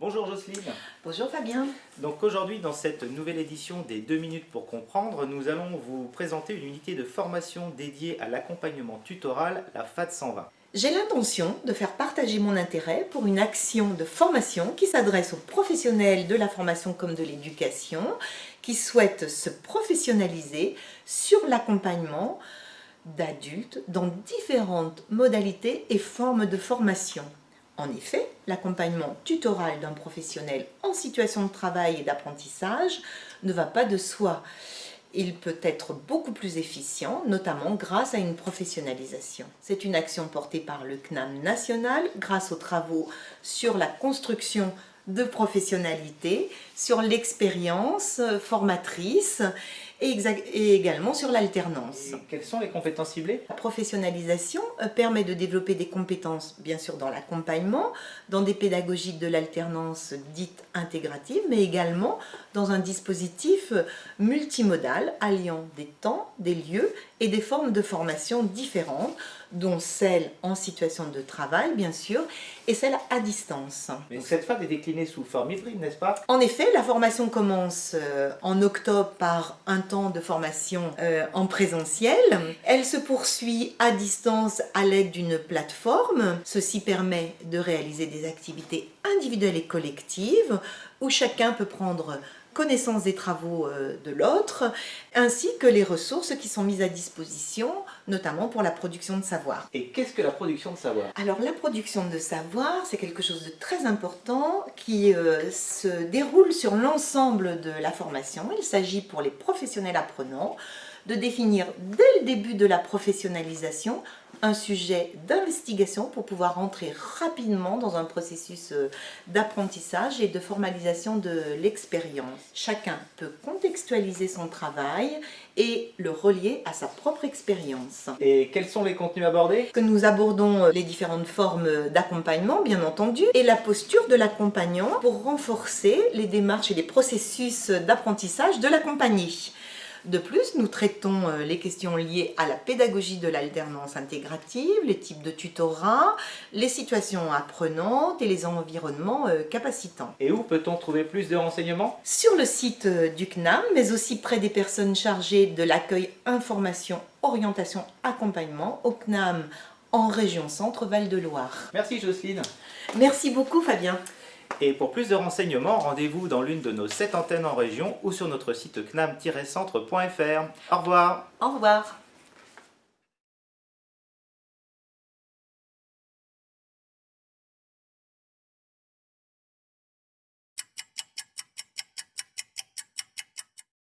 Bonjour Jocelyne. Bonjour Fabien. Donc aujourd'hui, dans cette nouvelle édition des 2 minutes pour comprendre, nous allons vous présenter une unité de formation dédiée à l'accompagnement tutoral, la FAD 120. J'ai l'intention de faire partager mon intérêt pour une action de formation qui s'adresse aux professionnels de la formation comme de l'éducation, qui souhaitent se professionnaliser sur l'accompagnement d'adultes dans différentes modalités et formes de formation. En effet, l'accompagnement tutoral d'un professionnel en situation de travail et d'apprentissage ne va pas de soi. Il peut être beaucoup plus efficient, notamment grâce à une professionnalisation. C'est une action portée par le CNAM national grâce aux travaux sur la construction de professionnalité, sur l'expérience formatrice et, également sur l'alternance. Quelles sont les compétences ciblées? La professionnalisation euh, permet de développer des compétences, bien sûr, dans l'accompagnement, dans des pédagogiques de l'alternance dites intégratives, mais également dans un dispositif multimodal alliant des temps, des lieux et des formes de formation différentes, dont celle en situation de travail, bien sûr, et celle à distance. Mais cette phase est déclinée sous forme hybride, n'est-ce pas? En effet, la formation commence euh, en octobre par un temps de formation euh, en présentiel. Elle se poursuit à distance à l'aide d'une plateforme. Ceci permet de réaliser des activités individuelles et collectives où chacun peut prendre connaissance des travaux euh, de l'autre, ainsi que les ressources qui sont mises à disposition, notamment pour la production de savoir. Et qu'est-ce que la production de savoir? Alors la production de savoir, c'est quelque chose de très important qui euh, se déroule sur l'ensemble de la formation. Il s'agit pour les professionnels apprenants de définir dès le début de la professionnalisation un sujet d'investigation pour pouvoir rentrer rapidement dans un processus euh, d'apprentissage et de formalisation de l'expérience. Chacun peut contextualiser son travail et le relier à sa propre expérience. Et quels sont les contenus abordés? Que nous abordons euh, les différentes formes d'accompagnement, bien entendu, et la posture de l'accompagnant pour renforcer les démarches et les processus d'apprentissage de l'accompagné. De plus, nous traitons euh, les questions liées à la pédagogie de l'alternance intégrative, les types de tutorat, les situations apprenantes et les environnements euh, capacitants. Et où peut-on trouver plus de renseignements? Sur le site euh, du CNAM, mais aussi près des personnes chargées de l'accueil information, orientation, accompagnement au CNAM en région Centre-Val de Loire. Merci Jocelyne. Merci beaucoup Fabien. Et pour plus de renseignements, rendez-vous dans l'une de nos 7 antennes en région ou sur notre site cnam-centre.fr. Au revoir Au revoir